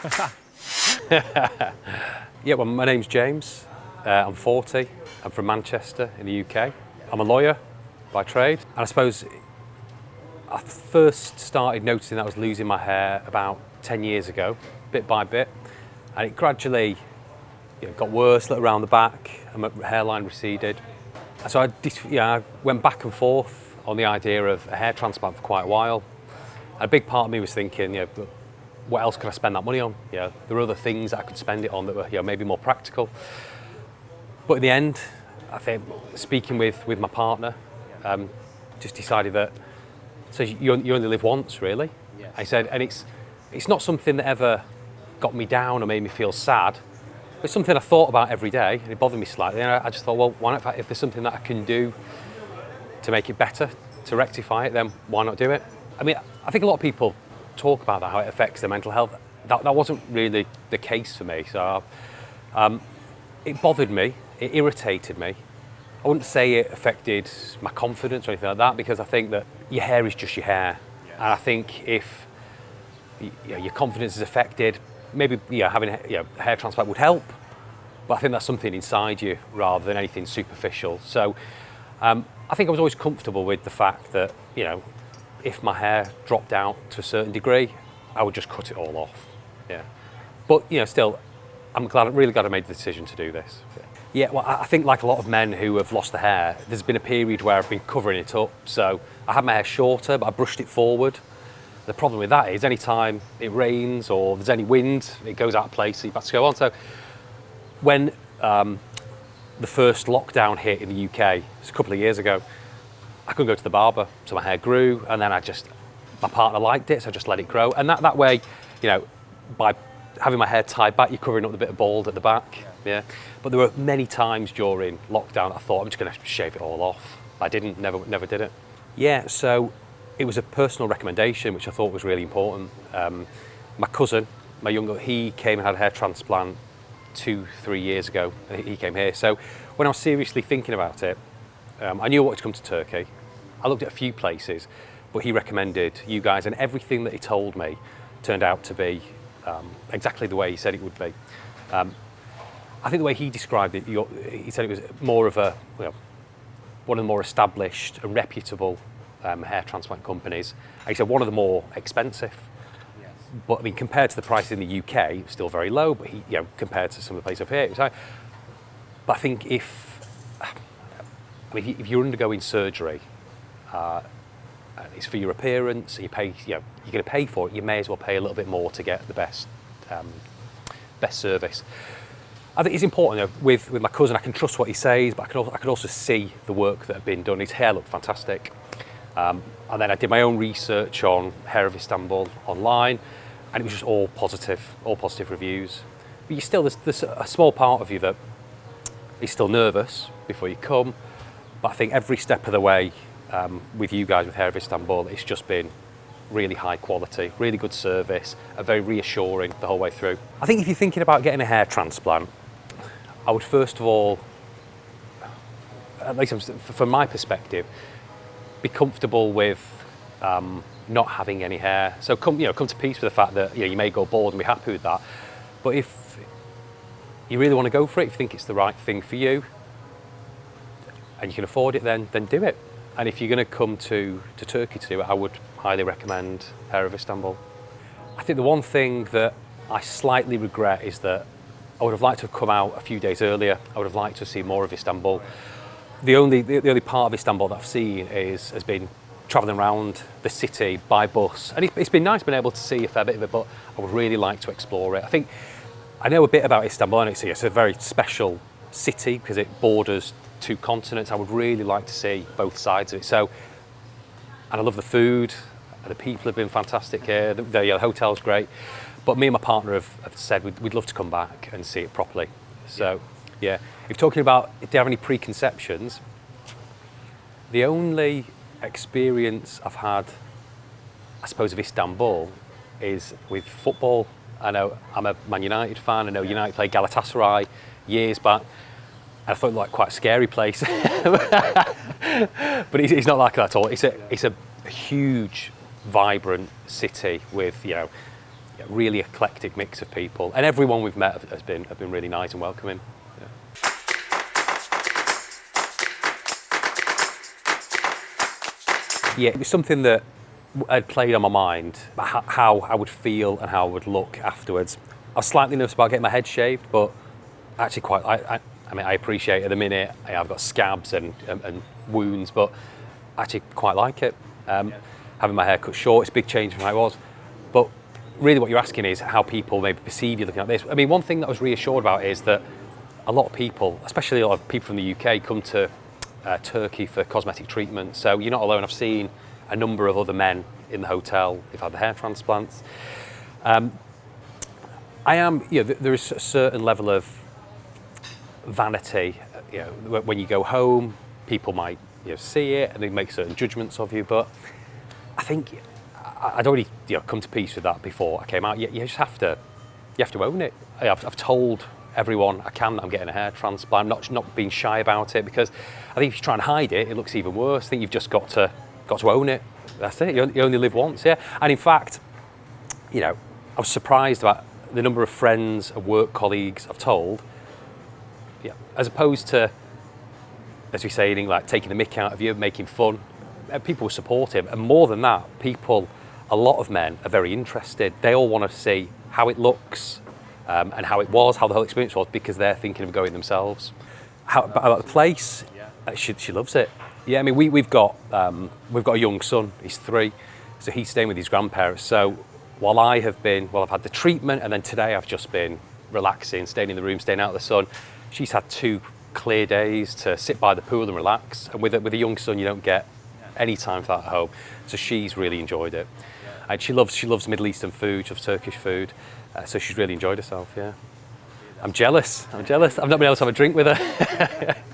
yeah, well, my name's James. Uh, I'm 40. I'm from Manchester in the UK. I'm a lawyer by trade. And I suppose I first started noticing that I was losing my hair about 10 years ago, bit by bit. And it gradually you know, got worse around the back and my hairline receded. So I, yeah, I went back and forth on the idea of a hair transplant for quite a while. A big part of me was thinking, you know, what else could I spend that money on? You know, there were other things that I could spend it on that were you know, maybe more practical. But in the end, I think speaking with, with my partner, um, just decided that so you, you only live once, really. Yes. I said, and it's it's not something that ever got me down or made me feel sad. It's something I thought about every day, and it bothered me slightly. And I just thought, well, why not? If there's something that I can do to make it better, to rectify it, then why not do it? I mean, I think a lot of people talk about that, how it affects their mental health. That, that wasn't really the case for me. So um, it bothered me, it irritated me. I wouldn't say it affected my confidence or anything like that because I think that your hair is just your hair. Yes. And I think if you know, your confidence is affected, maybe yeah, having you know, hair transplant would help. But I think that's something inside you rather than anything superficial. So um, I think I was always comfortable with the fact that, you know, if my hair dropped out to a certain degree, I would just cut it all off. Yeah. But, you know, still, I'm glad, really glad I made the decision to do this. Yeah. Well, I think like a lot of men who have lost the hair, there's been a period where I've been covering it up. So I had my hair shorter, but I brushed it forward. The problem with that is anytime it rains or there's any wind, it goes out of place, so you've got to go on. So when um, the first lockdown hit in the UK, it's a couple of years ago, I couldn't go to the barber, so my hair grew, and then I just, my partner liked it, so I just let it grow. And that, that way, you know, by having my hair tied back, you're covering up the bit of bald at the back. Yeah. yeah. But there were many times during lockdown I thought I'm just going to shave it all off. I didn't, never, never did it. Yeah. So it was a personal recommendation, which I thought was really important. Um, my cousin, my younger, he came and had a hair transplant two, three years ago, and he came here. So when I was seriously thinking about it, um, I knew I wanted to come to Turkey. I looked at a few places, but he recommended you guys, and everything that he told me turned out to be um, exactly the way he said it would be. Um, I think the way he described it, he said it was more of a, you know, one of the more established and reputable um, hair transplant companies. And he said one of the more expensive. Yes. But I mean, compared to the price in the UK, still very low. But he, you know, compared to some of the places over here, it was high. But I think if, I mean, if you're undergoing surgery, uh, it's for your appearance. You pay, you know, you're going to pay for it. You may as well pay a little bit more to get the best, um, best service. I think it's important you know, with, with my cousin, I can trust what he says, but I can, also, I can also see the work that had been done. His hair looked fantastic. Um, and then I did my own research on Hair of Istanbul online, and it was just all positive, all positive reviews. But you still, there's, there's a small part of you that is still nervous before you come, but I think every step of the way um, with you guys with Hair of Istanbul, it's just been really high quality, really good service, and very reassuring the whole way through. I think if you're thinking about getting a hair transplant, I would first of all, at least from my perspective, be comfortable with um, not having any hair. So come, you know, come to peace with the fact that you, know, you may go bald and be happy with that. But if you really want to go for it, if you think it's the right thing for you, and you can afford it, then then do it. And if you're going to come to, to Turkey to do it, I would highly recommend Hair of Istanbul. I think the one thing that I slightly regret is that I would have liked to have come out a few days earlier. I would have liked to see more of Istanbul. The only, the, the only part of Istanbul that I've seen is, has been travelling around the city by bus. And it, it's been nice being able to see a fair bit of it, but I would really like to explore it. I think I know a bit about Istanbul and it's, it's a very special city because it borders two continents. I would really like to see both sides of it. So, and I love the food. The people have been fantastic here. The, the, yeah, the hotel's great. But me and my partner have, have said we'd, we'd, love to come back and see it properly. So, yeah. yeah. If talking about, if you have any preconceptions, the only experience I've had, I suppose, of Istanbul is with football. I know I'm a Man United fan. I know United played Galatasaray years back. I thought like quite a scary place. but it's, not like that at all. It's a, it's a huge, vibrant city with, you know, really eclectic mix of people, and everyone we've met has been have been really nice and welcoming. Yeah. Yeah, it was something that had played on my mind how I would feel and how I would look afterwards. I was slightly nervous about getting my head shaved, but actually quite. I, I, I mean, I appreciate at the minute I've got scabs and, and, and wounds, but I actually quite like it. Um, having my hair cut short, it's a big change from how it was. But really, what you're asking is how people maybe perceive you looking like this. I mean, one thing that I was reassured about is that a lot of people, especially a lot of people from the UK, come to uh, Turkey for cosmetic treatment. So you're not alone. I've seen a number of other men in the hotel who've had the hair transplants. Um, I am, you know, there is a certain level of vanity. You know, when you go home, people might you know, see it and they make certain judgments of you. But I think I'd already you know, come to peace with that before I came out. You, you just have to, you have to own it. I've, I've told everyone I can that I'm getting a hair transplant. I'm not not being shy about it because I think if you try and hide it, it looks even worse. I think you've just got to got to own it. That's it. You only live once, yeah. And in fact, you know, I was surprised about the number of friends and work colleagues I've told yeah, as opposed to, as we say, like taking the mick out of you, making fun. Uh, people were supportive, and more than that, people, a lot of men are very interested. They all want to see how it looks um, and how it was, how the whole experience was, because they're thinking of going themselves. How about the place? Uh, she, she loves it. Yeah, I mean, we, we've got um, we've got a young son. He's three, so he's staying with his grandparents. So while I have been, well, I've had the treatment, and then today I've just been relaxing, staying in the room, staying out of the sun she's had two clear days to sit by the pool and relax. And with a, with a young son, you don't get any time for that at home. So she's really enjoyed it. And she loves she loves Middle Eastern food, she loves Turkish food. Uh, so she's really enjoyed herself. Yeah. I'm jealous. I'm jealous. I've not been able to have a drink with her.